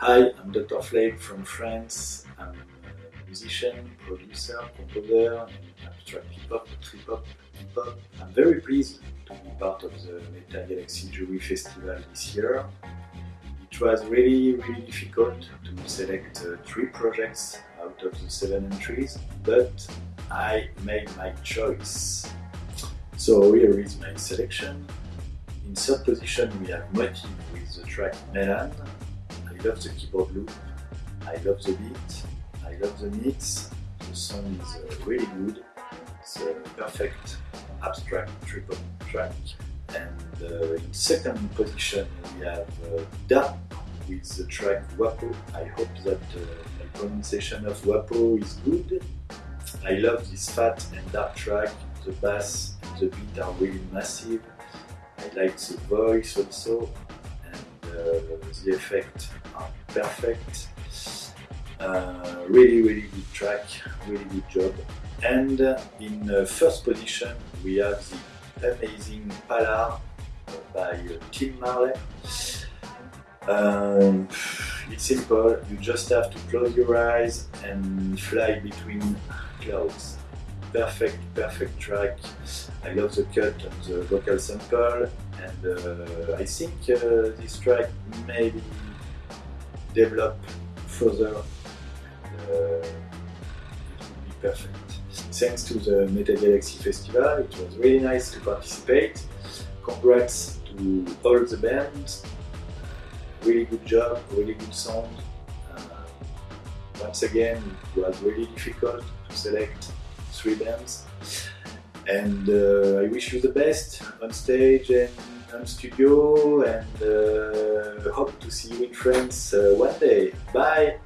Hi, I'm Dr. Flake from France. I'm a musician, producer, composer, abstract hip hop, trip hop, hip hop. I'm very pleased to be part of the Meta Galaxy Jury Festival this year. It was really, really difficult to select uh, three projects out of the seven entries, but I made my choice. So here is my selection. In third position we have Motive with the track Melan. I love the keyboard loop, I love the beat, I love the mix, the song is uh, really good, it's a perfect abstract trip hop track. And uh, in second position we have uh, Da with the track Wapo. I hope that uh, my pronunciation of Wapo is good. I love this fat and dark track, the bass and the beat are really massive. I like the voice also the effect are perfect. Uh, really, really good track, really good job. And uh, in uh, first position we have the amazing Palar by uh, Tim Marley. Um, it's simple, you just have to close your eyes and fly between clouds. Perfect, perfect track. I love the cut and the vocal sample and uh, I think uh, this track may be developed further uh, it will be perfect. Thanks to the Meta Galaxy Festival, it was really nice to participate. Congrats to all the bands really good job, really good sound. Uh, once again, it was really difficult to select three bands. And uh, I wish you the best on stage and on studio and uh, hope to see you in France uh, one day. Bye!